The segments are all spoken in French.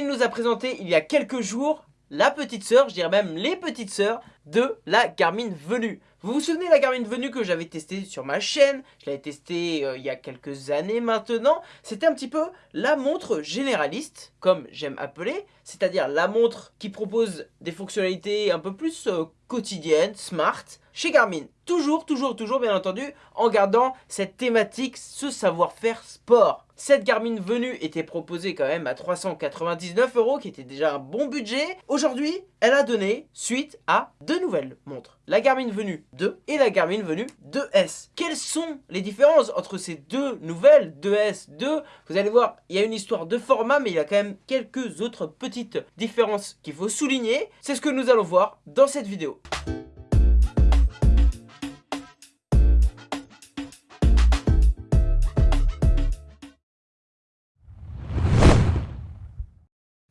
Garmin nous a présenté il y a quelques jours la petite sœur, je dirais même les petites sœurs de la Garmin Venue. Vous vous souvenez la Garmin Venue que j'avais testée sur ma chaîne? Je l'avais testée euh, il y a quelques années maintenant. C'était un petit peu la montre généraliste, comme j'aime appeler, c'est-à-dire la montre qui propose des fonctionnalités un peu plus euh, quotidiennes, smart, chez Garmin. Toujours, toujours, toujours, bien entendu, en gardant cette thématique, ce savoir-faire sport. Cette Garmin venue était proposée quand même à 399 euros, qui était déjà un bon budget. Aujourd'hui, elle a donné suite à deux nouvelles montres. La Garmin Venue 2 et la Garmin Venue 2S. Quelles sont les différences entre ces deux nouvelles 2S, 2 Vous allez voir, il y a une histoire de format, mais il y a quand même quelques autres petites différences qu'il faut souligner. C'est ce que nous allons voir dans cette vidéo.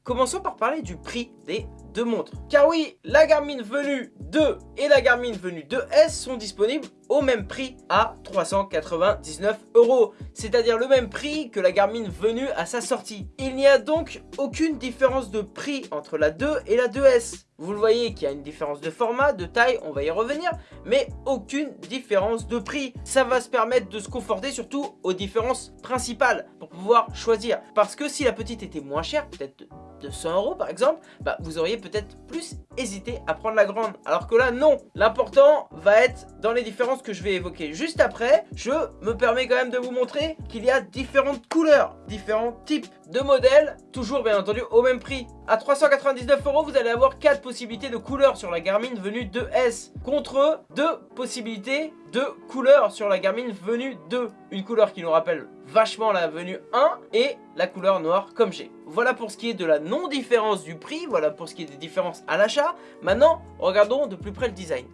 Commençons par parler du prix des deux montres. Car oui, la Garmin Venue 2 et la Garmin Venue 2S sont disponibles au même prix à 399 euros. C'est-à-dire le même prix que la Garmin Venue à sa sortie. Il n'y a donc aucune différence de prix entre la 2 et la 2S. Vous le voyez qu'il y a une différence de format, de taille, on va y revenir, mais aucune différence de prix. Ça va se permettre de se conforter surtout aux différences principales pour pouvoir choisir. Parce que si la petite était moins chère, peut-être de 100 euros par exemple, bah, vous auriez peut-être plus hésité à prendre la grande. Alors que là, non. L'important va être dans les différences que je vais évoquer juste après. Je me permets quand même de vous montrer qu'il y a différentes couleurs, différents types de modèles, toujours bien entendu au même prix. À 399 euros, vous allez avoir 4 possibilités de couleurs sur la Garmin Venue 2S contre 2 possibilités de couleurs sur la Garmin Venue 2. Une couleur qui nous rappelle vachement la Venue 1 et la couleur noire comme j'ai. Voilà pour ce qui est de la non-différence du prix, voilà pour ce qui est des différences à l'achat. Maintenant, regardons de plus près le design.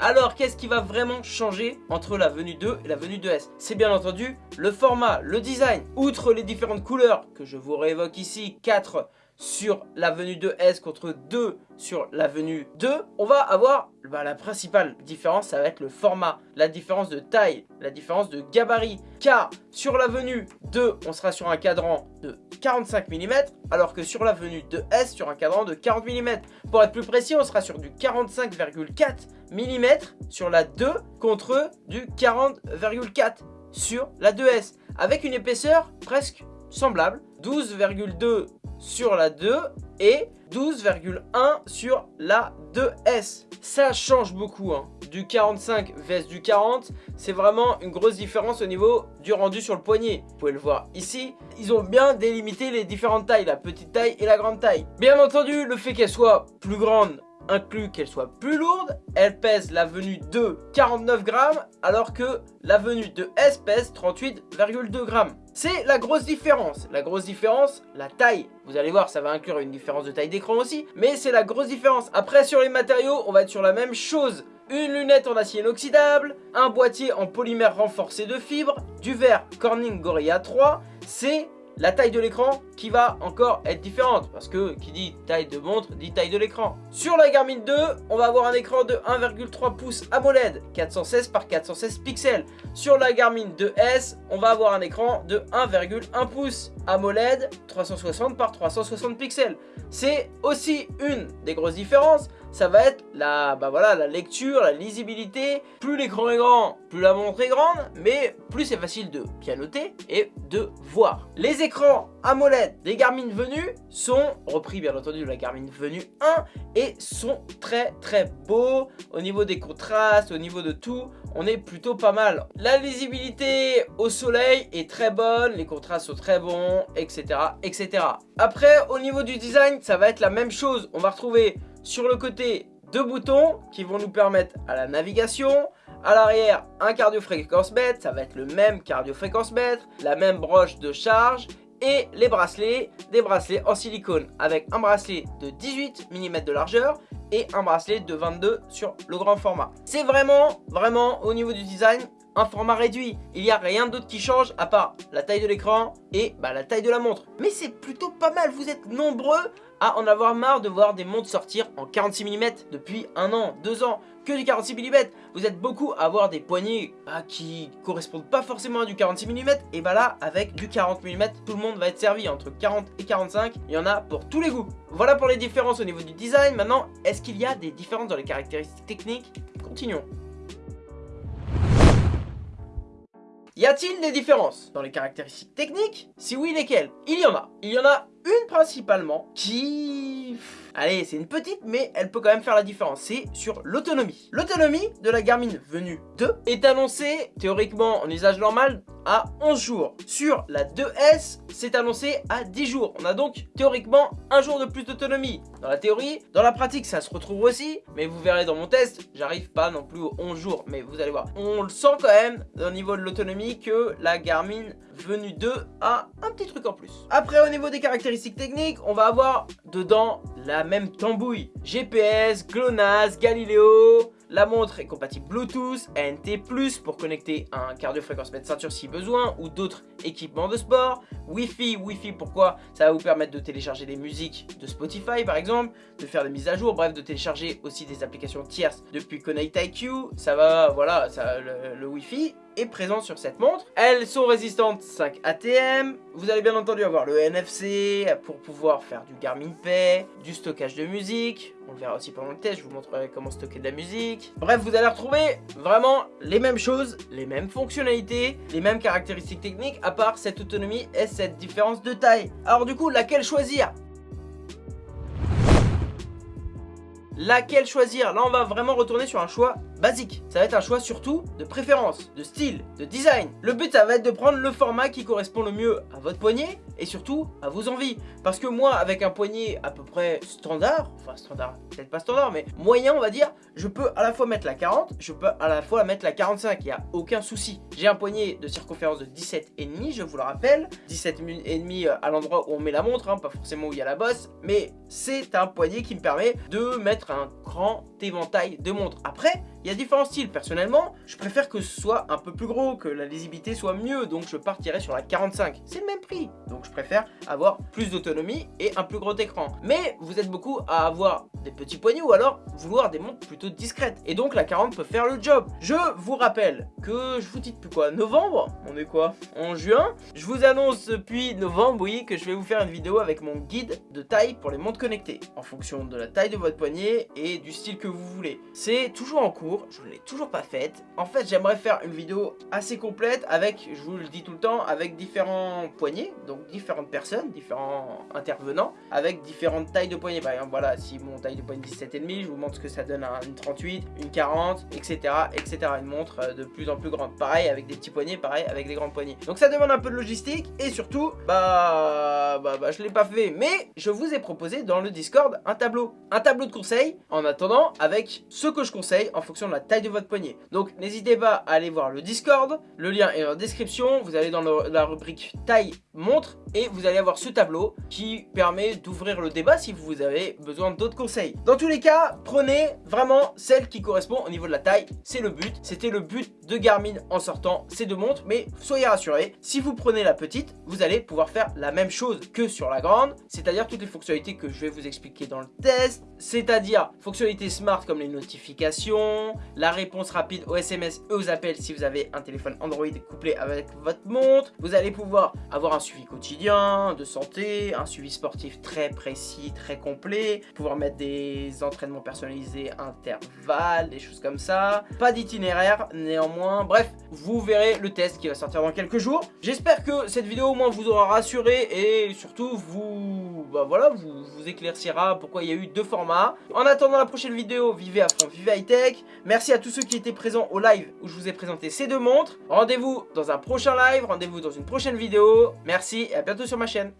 Alors, qu'est-ce qui va vraiment changer entre la venue 2 et la venue 2S C'est bien entendu le format, le design. Outre les différentes couleurs que je vous réévoque ici, 4 sur l'avenue 2S contre 2 sur l'avenue 2, on va avoir bah, la principale différence, ça va être le format, la différence de taille, la différence de gabarit. Car sur l'avenue 2, on sera sur un cadran de 45 mm, alors que sur l'avenue 2S, sur un cadran de 40 mm. Pour être plus précis, on sera sur du 45,4 mm sur la 2 contre du 40,4 sur la 2S, avec une épaisseur presque semblable, 12,2 sur la 2 et 12,1 sur la 2S. Ça change beaucoup, hein. du 45 vs du 40, c'est vraiment une grosse différence au niveau du rendu sur le poignet. Vous pouvez le voir ici, ils ont bien délimité les différentes tailles, la petite taille et la grande taille. Bien entendu, le fait qu'elle soit plus grande inclut qu'elle soit plus lourde, elle pèse la venue de 49 grammes alors que la venue de S pèse 38,2 grammes. C'est la grosse différence. La grosse différence, la taille. Vous allez voir, ça va inclure une différence de taille d'écran aussi, mais c'est la grosse différence. Après, sur les matériaux, on va être sur la même chose. Une lunette en acier inoxydable, un boîtier en polymère renforcé de fibres, du verre Corning Gorilla 3, c'est la taille de l'écran qui va encore être différente parce que qui dit taille de montre dit taille de l'écran. Sur la Garmin 2, on va avoir un écran de 1,3 pouces AMOLED 416 par 416 pixels. Sur la Garmin 2S, on va avoir un écran de 1,1 pouces AMOLED 360 par 360 pixels. C'est aussi une des grosses différences ça va être la, bah la lecture, la lisibilité. Plus l'écran est grand, plus la montre est grande, mais plus c'est facile de pianoter et de voir. Les écrans AMOLED des Garmin Venue sont repris bien entendu de la Garmin Venue 1 et sont très très beaux au niveau des contrastes, au niveau de tout. On est plutôt pas mal. La lisibilité au soleil est très bonne, les contrastes sont très bons, etc. etc. Après, au niveau du design, ça va être la même chose. On va retrouver sur le côté, deux boutons qui vont nous permettre à la navigation. À l'arrière, un cardio-fréquence mètre, ça va être le même cardio-fréquence mètre, la même broche de charge et les bracelets, des bracelets en silicone avec un bracelet de 18 mm de largeur et un bracelet de 22 sur le grand format. C'est vraiment, vraiment au niveau du design un format réduit. Il n'y a rien d'autre qui change à part la taille de l'écran et bah, la taille de la montre. Mais c'est plutôt pas mal, vous êtes nombreux à en avoir marre de voir des montres sortir en 46 mm depuis un an, deux ans, que du 46 mm. Vous êtes beaucoup à avoir des poignées bah, qui correspondent pas forcément à du 46 mm. Et bah là, avec du 40 mm, tout le monde va être servi entre 40 et 45. Il y en a pour tous les goûts. Voilà pour les différences au niveau du design. Maintenant, est-ce qu'il y a des différences dans les caractéristiques techniques? Continuons. Y a-t-il des différences dans les caractéristiques techniques? Si oui, lesquelles? Il y en a. Il y en a une principalement qui... Allez, c'est une petite, mais elle peut quand même faire la différence. C'est sur l'autonomie. L'autonomie de la Garmin Venue 2 est annoncée, théoriquement en usage normal, à 11 jours. Sur la 2S, c'est annoncé à 10 jours. On a donc théoriquement un jour de plus d'autonomie. Dans la théorie, dans la pratique, ça se retrouve aussi. Mais vous verrez dans mon test, j'arrive pas non plus aux 11 jours. Mais vous allez voir, on le sent quand même au niveau de l'autonomie que la Garmin Venue 2 a un petit truc en plus. Après, au niveau des caractéristiques techniques, on va avoir dedans la même tambouille. GPS, GLONASS, Galileo, la montre est compatible Bluetooth, NT+, pour connecter un cardio-fréquence-mètre ceinture si besoin, ou d'autres équipements de sport. Wi-Fi, Wi-Fi pourquoi? Ça va vous permettre de télécharger des musiques de Spotify par exemple, de faire des mises à jour, bref, de télécharger aussi des applications tierces depuis Connect IQ. Ça va, voilà, ça, le Wi-Fi présent sur cette montre. Elles sont résistantes 5 ATM. Vous allez bien entendu avoir le NFC pour pouvoir faire du Garmin Pay, du stockage de musique. On le verra aussi pendant le test, je vous montrerai comment stocker de la musique. Bref, vous allez retrouver vraiment les mêmes choses, les mêmes fonctionnalités, les mêmes caractéristiques techniques, à part cette autonomie et cette différence de taille. Alors du coup, laquelle choisir? Laquelle choisir? Là, on va vraiment retourner sur un choix basique. Ça va être un choix surtout de préférence, de style, de design. Le but, ça va être de prendre le format qui correspond le mieux à votre poignet et surtout à vos envies. Parce que moi, avec un poignet à peu près standard, enfin standard, peut-être pas standard, mais moyen, on va dire, je peux à la fois mettre la 40, je peux à la fois mettre la 45, il n'y a aucun souci. J'ai un poignet de circonférence de 17,5, je vous le rappelle, 17,5 euh, à l'endroit où on met la montre, hein, pas forcément où il y a la bosse, mais c'est un poignet qui me permet de mettre un grand éventail de montres. Après, il y a différents styles. Personnellement, je préfère que ce soit un peu plus gros, que la lisibilité soit mieux, donc je partirai sur la 45. C'est le même prix, donc je préfère avoir plus d'autonomie et un plus gros écran. Mais vous êtes beaucoup à avoir petits poignets ou alors vouloir des montres plutôt discrètes. Et donc la 40 peut faire le job. Je vous rappelle que je vous dis depuis quoi? Novembre? On est quoi? En juin? Je vous annonce depuis novembre, oui, que je vais vous faire une vidéo avec mon guide de taille pour les montres connectées. En fonction de la taille de votre poignet et du style que vous voulez. C'est toujours en cours, je ne l'ai toujours pas faite. En fait, j'aimerais faire une vidéo assez complète avec, je vous le dis tout le temps, avec différents poignets, donc différentes personnes, différents intervenants, avec différentes tailles de poignets. Par exemple, voilà, si mon taille de poignet 17,5, je vous montre ce que ça donne à une 38, une 40, etc., etc. Une montre euh, de plus en plus grande. Pareil, avec des petits poignets, pareil, avec des grands poignets. Donc ça demande un peu de logistique, et surtout, bah, bah, bah je l'ai pas fait, mais je vous ai proposé dans le Discord un tableau. Un tableau de conseils, en attendant, avec ce que je conseille en fonction de la taille de votre poignet. Donc n'hésitez pas à aller voir le Discord, le lien est en description, vous allez dans la rubrique taille montre et vous allez avoir ce tableau qui permet d'ouvrir le débat si vous avez besoin d'autres conseils. Dans tous les cas, prenez vraiment celle qui correspond au niveau de la taille, c'est le but. C'était le but de Garmin en sortant ces deux montres, mais soyez rassurés, si vous prenez la petite, vous allez pouvoir faire la même chose que sur la grande, c'est-à-dire toutes les fonctionnalités que je vais vous expliquer dans le test, c'est-à-dire fonctionnalités smart comme les notifications, la réponse rapide aux SMS et aux appels si vous avez un téléphone Android couplé avec votre montre, vous allez pouvoir avoir un suivi quotidien, de santé, un suivi sportif très précis, très complet, pouvoir mettre des entraînements personnalisés, intervalles, des choses comme ça. Pas d'itinéraire néanmoins, bref, vous verrez le test qui va sortir dans quelques jours. J'espère que cette vidéo au moins vous aura rassuré et surtout vous, bah voilà, vous, vous éclaircira pourquoi il y a eu deux formats. En attendant la prochaine vidéo, vivez à fond, vivez high tech. Merci à tous ceux qui étaient présents au live où je vous ai présenté ces deux montres. Rendez-vous dans un prochain live, rendez-vous dans une prochaine vidéo. Merci et à bientôt sur ma chaîne.